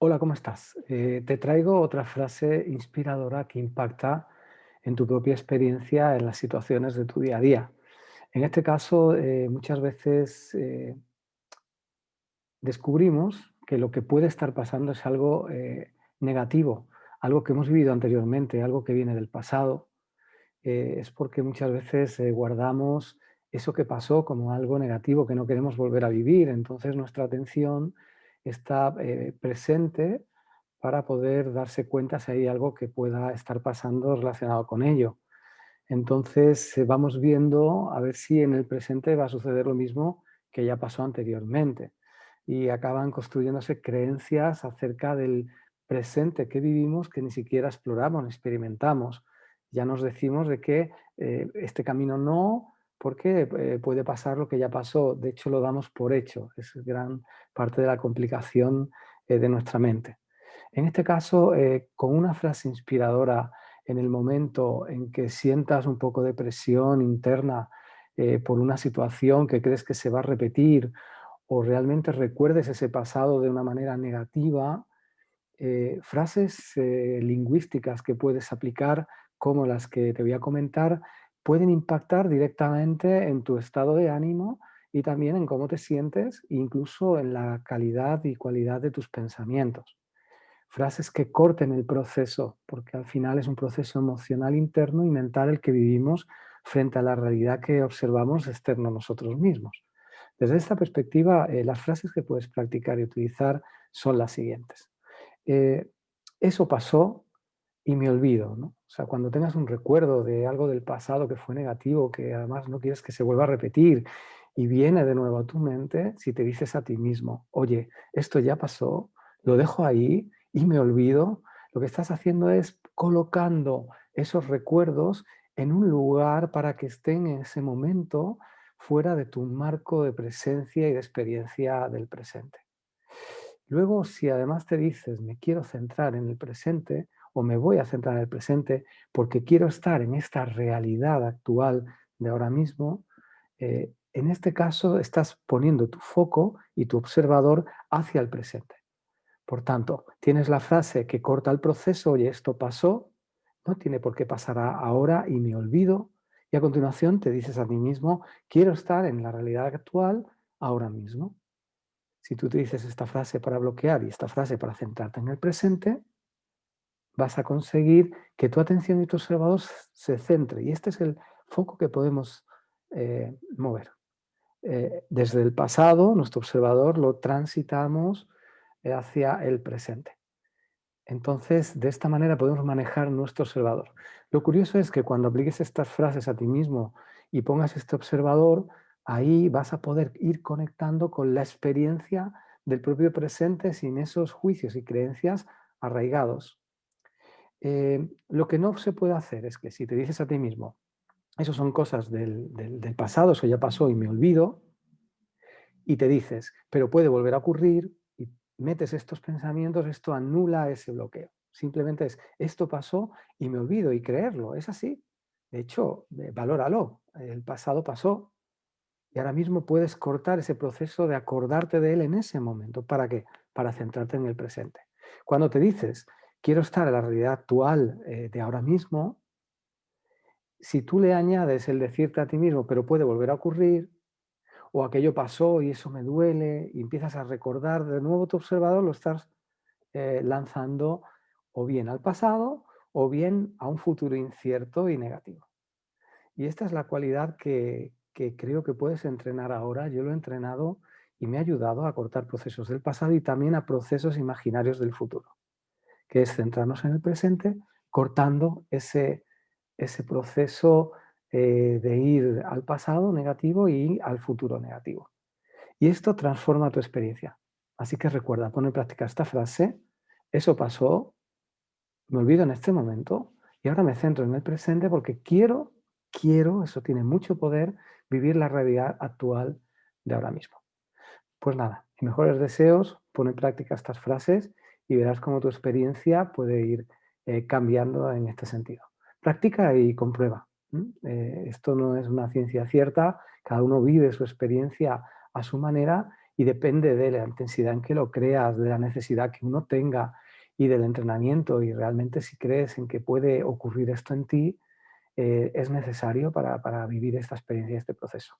Hola, ¿cómo estás? Eh, te traigo otra frase inspiradora que impacta en tu propia experiencia en las situaciones de tu día a día. En este caso, eh, muchas veces eh, descubrimos que lo que puede estar pasando es algo negativo, algo que hemos vivido anteriormente, algo que viene del pasado. Es porque muchas veces guardamos eso que pasó como algo negativo que no queremos volver a vivir. Entonces nuestra atención está eh, presente para poder darse cuenta si hay algo que pueda estar pasando relacionado con ello. Entonces eh, vamos viendo a ver si en el presente va a suceder lo mismo que ya pasó anteriormente. Y acaban construyéndose creencias acerca del presente que vivimos que ni siquiera exploramos, experimentamos. Ya nos decimos de que eh, este camino no, porque eh, puede pasar lo que ya pasó. De hecho, lo damos por hecho. Es gran parte de la complicación eh, de nuestra mente. En este caso, eh, con una frase inspiradora en el momento en que sientas un poco de presión interna eh, por una situación que crees que se va a repetir o realmente recuerdes ese pasado de una manera negativa, frases lingüísticas que puedes aplicar como las que te voy a comentar pueden impactar directamente en tu estado de ánimo y también en cómo te sientes, incluso en la calidad y cualidad de tus pensamientos. Frases que corten el proceso, porque al final es un proceso emocional interno y mental el que vivimos frente a la realidad que observamos externo a nosotros mismos. Desde esta perspectiva, eh, las frases que puedes practicar y utilizar son las siguientes. Eh, eso pasó y me olvido. ¿no? O sea, cuando tengas un recuerdo de algo del pasado que fue negativo, que además no quieres que se vuelva a repetir, y viene de nuevo a tu mente, si te dices a ti mismo, oye, esto ya pasó, lo dejo ahí y me olvido, lo que estás haciendo es colocando esos recuerdos en un lugar para que estén en ese momento fuera de tu marco de presencia y de experiencia del presente. Luego, si además te dices, me quiero centrar en el presente o me voy a centrar en el presente porque quiero estar en esta realidad actual de ahora mismo, eh, en este caso estás poniendo tu foco y tu observador hacia el presente. Por tanto, tienes la frase que corta el proceso, oye, esto pasó, no tiene por qué pasar ahora y me olvido. Y a continuación te dices a ti mismo, quiero estar en la realidad actual ahora mismo. Si tú te dices esta frase para bloquear y esta frase para centrarte en el presente, vas a conseguir que tu atención y tu observador se centre. Y este es el foco que podemos eh, mover. Eh, desde el pasado, nuestro observador lo transitamos eh, hacia el presente. Entonces, de esta manera podemos manejar nuestro observador. Lo curioso es que cuando apliques estas frases a ti mismo y pongas este observador, ahí vas a poder ir conectando con la experiencia del propio presente sin esos juicios y creencias arraigados. Eh, lo que no se puede hacer es que si te dices a ti mismo, eso son cosas del, del, del pasado, eso ya pasó y me olvido, y te dices, pero puede volver a ocurrir, y metes estos pensamientos, esto anula ese bloqueo. Simplemente es, esto pasó y me olvido y creerlo, es así. De hecho, valóralo, el pasado pasó y ahora mismo puedes cortar ese proceso de acordarte de él en ese momento. ¿Para qué? Para centrarte en el presente. Cuando te dices, quiero estar en la realidad actual eh, de ahora mismo, si tú le añades el decirte a ti mismo, pero puede volver a ocurrir, o aquello pasó y eso me duele, y empiezas a recordar de nuevo tu observador, lo estás eh, lanzando o bien al pasado o bien a un futuro incierto y negativo. Y esta es la cualidad que, que creo que puedes entrenar ahora. Yo lo he entrenado y me ha ayudado a cortar procesos del pasado y también a procesos imaginarios del futuro, que es centrarnos en el presente, cortando ese, ese proceso eh, de ir al pasado negativo y al futuro negativo. Y esto transforma tu experiencia. Así que recuerda, pon en práctica esta frase, eso pasó, me olvido en este momento y ahora me centro en el presente porque quiero, quiero, eso tiene mucho poder, vivir la realidad actual de ahora mismo. Pues nada, mejores deseos, pon en práctica estas frases y verás cómo tu experiencia puede ir eh, cambiando en este sentido. Practica y comprueba. Eh, esto no es una ciencia cierta, cada uno vive su experiencia a su manera y depende de la intensidad en que lo creas, de la necesidad que uno tenga y del entrenamiento y realmente si crees en que puede ocurrir esto en ti, eh, es necesario para, para vivir esta experiencia, este proceso.